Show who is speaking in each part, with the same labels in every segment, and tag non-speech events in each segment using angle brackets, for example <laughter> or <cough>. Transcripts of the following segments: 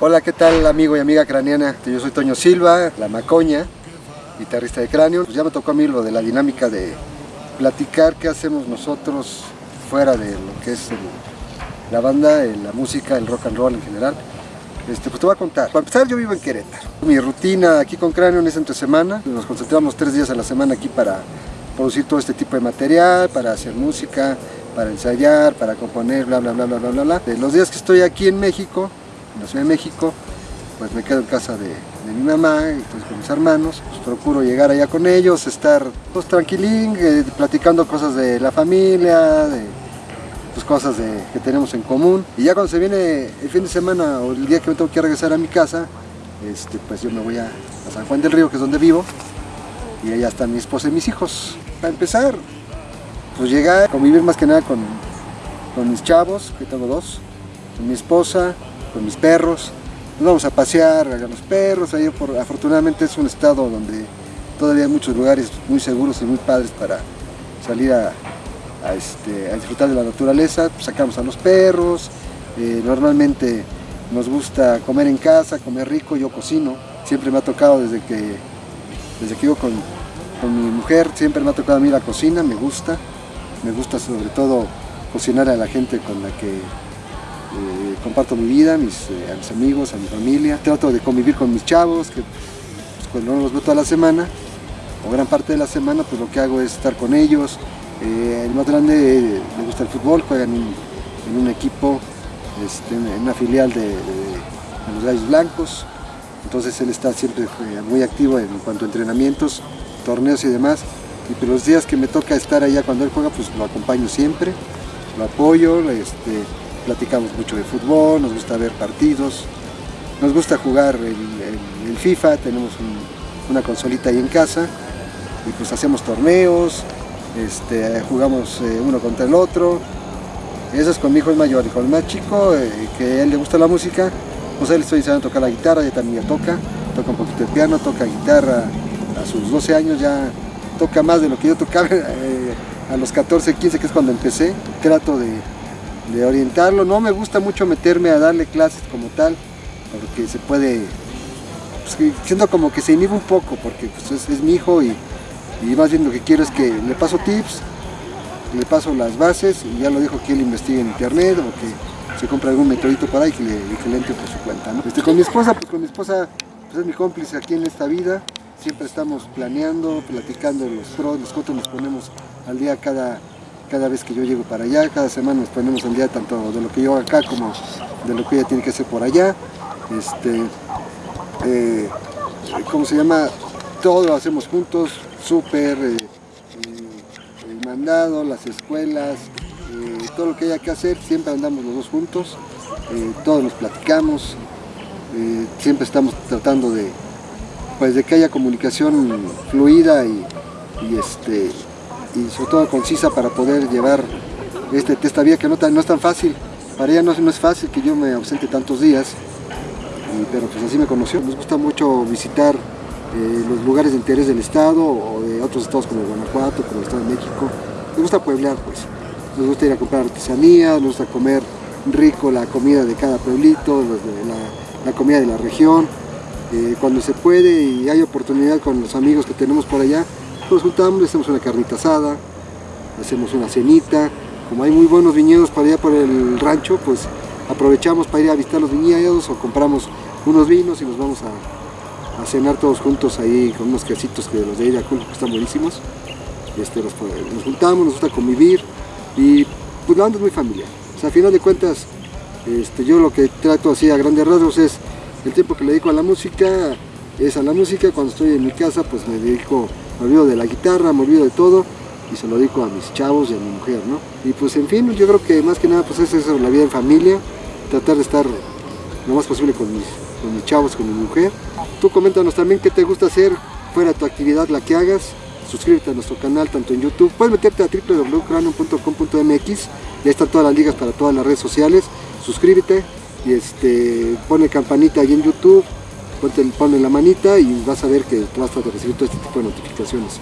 Speaker 1: Hola, ¿qué tal amigo y amiga craneana? Yo soy Toño Silva, la Macoña, guitarrista de Cráneo. Pues ya me tocó a mí lo de la dinámica de platicar qué hacemos nosotros fuera de lo que es la banda, la música, el rock and roll en general. Este, pues te voy a contar. Para empezar, yo vivo en Querétaro. Mi rutina aquí con Cráneo es entre semana. Nos concentramos tres días a la semana aquí para producir todo este tipo de material, para hacer música, para ensayar, para componer, bla, bla, bla, bla, bla, bla. De los días que estoy aquí en México, en la Ciudad de México, pues me quedo en casa de, mi mamá, y pues con mis hermanos, pues procuro llegar allá con ellos, estar pues tranquilín, eh, platicando cosas de la familia, de pues, cosas que tenemos en común. Y ya cuando se viene el fin de semana o el día que me tengo que regresar a mi casa, este, pues yo me voy a, a San Juan del Río, que es donde vivo, y allá están mi esposa y mis hijos. Para empezar, pues llegar convivir más que nada con, con mis chavos, que tengo dos, con mi esposa, con mis perros. Nos vamos a pasear a los perros, ahí por, afortunadamente es un estado donde todavía hay muchos lugares muy seguros y muy padres para salir a, este, disfrutar de la naturaleza, sacamos a los perros, eh, normalmente nos gusta comer en casa, comer rico, yo cocino, siempre me ha tocado desde que, desde que vivo con, con mi mujer, siempre me ha tocado a mí la cocina, me gusta, me gusta sobre todo cocinar a la gente con la que eh, comparto mi vida, eh, a mis amigos, a mi familia. Trato de convivir con mis chavos, que pues, cuando no los veo toda la semana, o gran parte de la semana, pues lo que hago es estar con ellos. Eh, el más grande le gusta el fútbol, juega en un, equipo, este, en una filial de, los Gallos Blancos. Entonces él está siempre muy activo en cuanto a entrenamientos, torneos y demás. Y pues, los días que me toca estar allá cuando él juega, pues lo acompaño siempre, lo apoyo, este, platicamos mucho de fútbol, nos gusta ver partidos, nos gusta jugar el, FIFA, tenemos una consolita ahí en casa y pues hacemos torneos, este, jugamos eh, uno contra el otro. Eso es con mi hijo el mayor y con el más chico, eh, que a él le gusta la música, pues él estoy enseñando a tocar la guitarra, ya también ya toca, toca un poquito de piano, toca guitarra a sus 12 años ya toca más de lo que yo tocaba <laughs> eh, a los 14, 15, que es cuando empecé. Trato de, de orientarlo. No me gusta mucho meterme a darle clases como tal, porque se puede, pues, siento como que se inhibe un poco, porque pues, es, mi hijo y, más bien lo que quiero es que le paso tips, le paso las bases y ya lo dejo que él investigue en internet o que se compre algún metodito para ahí que le, que entre por su cuenta. Este, con mi esposa, pues con mi esposa pues, es mi cómplice aquí en esta vida, siempre estamos planeando, platicando los pros, los contras, nos ponemos al día cada cada vez que yo llego para allá, cada semana nos ponemos al día tanto de lo que yo hago acá como de lo que ella tiene que hacer por allá. Este, eh, ¿Cómo se llama? Todo lo hacemos juntos, súper, eh, eh, el mandado, las escuelas, todo lo que haya que hacer, siempre andamos los dos juntos, todos nos platicamos, siempre estamos tratando de, pues, de que haya comunicación fluida y, y este, y sobre todo concisa para poder llevar este, esta vía que no, no es tan fácil. Para ella no, no, es fácil que yo me ausente tantos días, pero pues así me conoció. Nos gusta mucho visitar eh, los lugares de interés del estado o de otros estados como Guanajuato, como el estado de México. Nos gusta pueblear pues, nos gusta ir a comprar artesanía, nos gusta comer rico la comida de cada pueblito, la, comida de la región. Eh, cuando se puede y hay oportunidad con los amigos que tenemos por allá, nos juntamos, hacemos una carnita asada, hacemos una cenita, como hay muy buenos viñedos para allá por el rancho, pues aprovechamos para ir a visitar los viñedos o compramos unos vinos y nos vamos a, cenar todos juntos ahí con unos quesitos que los de ella que están buenísimos. Este, nos, juntamos, nos gusta convivir y pues la banda es muy familiar. O sea, a final de cuentas, este, yo lo que trato así a grandes rasgos es el tiempo que le dedico a la música, es a la música, cuando estoy en mi casa pues me dedico me olvido de la guitarra, me olvido de todo y se lo dedico a mis chavos y a mi mujer, ¿no? Y pues en fin, yo creo que más que nada pues es eso, la vida en familia, tratar de estar lo más posible con mis, con mis chavos, con mi mujer. Tú coméntanos también qué te gusta hacer fuera tu actividad, la que hagas. Suscríbete a nuestro canal tanto en YouTube, puedes meterte a www.cranium.com.mx y ahí están todas las ligas para todas las redes sociales. Suscríbete y este, pone campanita ahí en YouTube ponle, la manita y vas a ver que vas a recibir todo este tipo de notificaciones.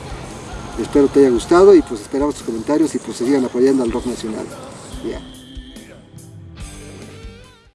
Speaker 1: Espero te haya gustado y pues esperamos tus comentarios y pues sigan apoyando al rock nacional.